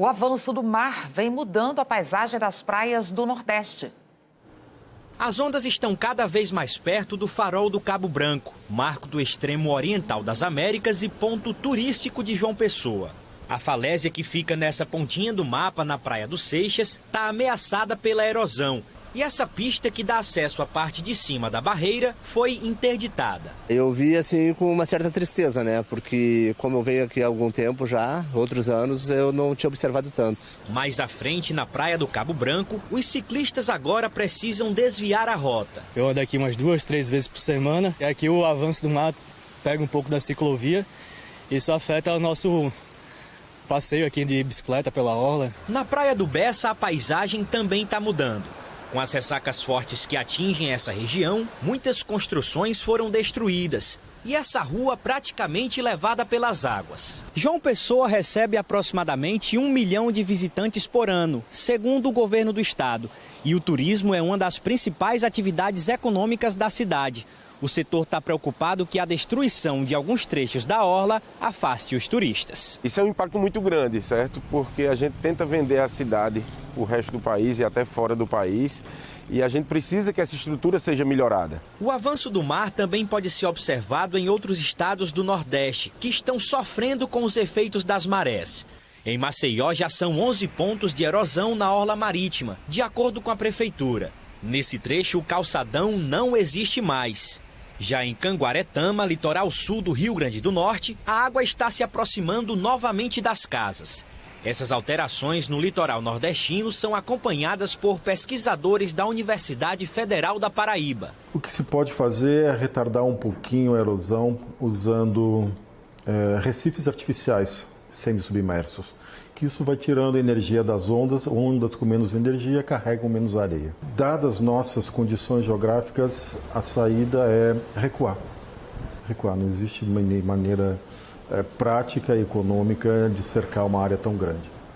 O avanço do mar vem mudando a paisagem das praias do Nordeste. As ondas estão cada vez mais perto do farol do Cabo Branco, marco do extremo oriental das Américas e ponto turístico de João Pessoa. A falésia que fica nessa pontinha do mapa na Praia dos Seixas está ameaçada pela erosão e essa pista que dá acesso à parte de cima da barreira foi interditada. Eu vi assim com uma certa tristeza, né? Porque como eu venho aqui há algum tempo já, outros anos, eu não tinha observado tanto. Mais à frente, na praia do Cabo Branco, os ciclistas agora precisam desviar a rota. Eu ando aqui umas duas, três vezes por semana. E aqui o avanço do mar pega um pouco da ciclovia. Isso afeta o nosso passeio aqui de bicicleta pela orla. Na praia do Bessa, a paisagem também está mudando. Com as ressacas fortes que atingem essa região, muitas construções foram destruídas e essa rua praticamente levada pelas águas. João Pessoa recebe aproximadamente um milhão de visitantes por ano, segundo o governo do estado. E o turismo é uma das principais atividades econômicas da cidade. O setor está preocupado que a destruição de alguns trechos da orla afaste os turistas. Isso é um impacto muito grande, certo? Porque a gente tenta vender a cidade para o resto do país e até fora do país. E a gente precisa que essa estrutura seja melhorada. O avanço do mar também pode ser observado em outros estados do Nordeste, que estão sofrendo com os efeitos das marés. Em Maceió já são 11 pontos de erosão na orla marítima, de acordo com a prefeitura. Nesse trecho, o calçadão não existe mais. Já em Canguaretama, litoral sul do Rio Grande do Norte, a água está se aproximando novamente das casas. Essas alterações no litoral nordestino são acompanhadas por pesquisadores da Universidade Federal da Paraíba. O que se pode fazer é retardar um pouquinho a erosão usando é, recifes artificiais semi-submersos que isso vai tirando energia das ondas, ondas com menos energia carregam menos areia. Dadas nossas condições geográficas, a saída é recuar. Recuar, não existe maneira é, prática e econômica de cercar uma área tão grande.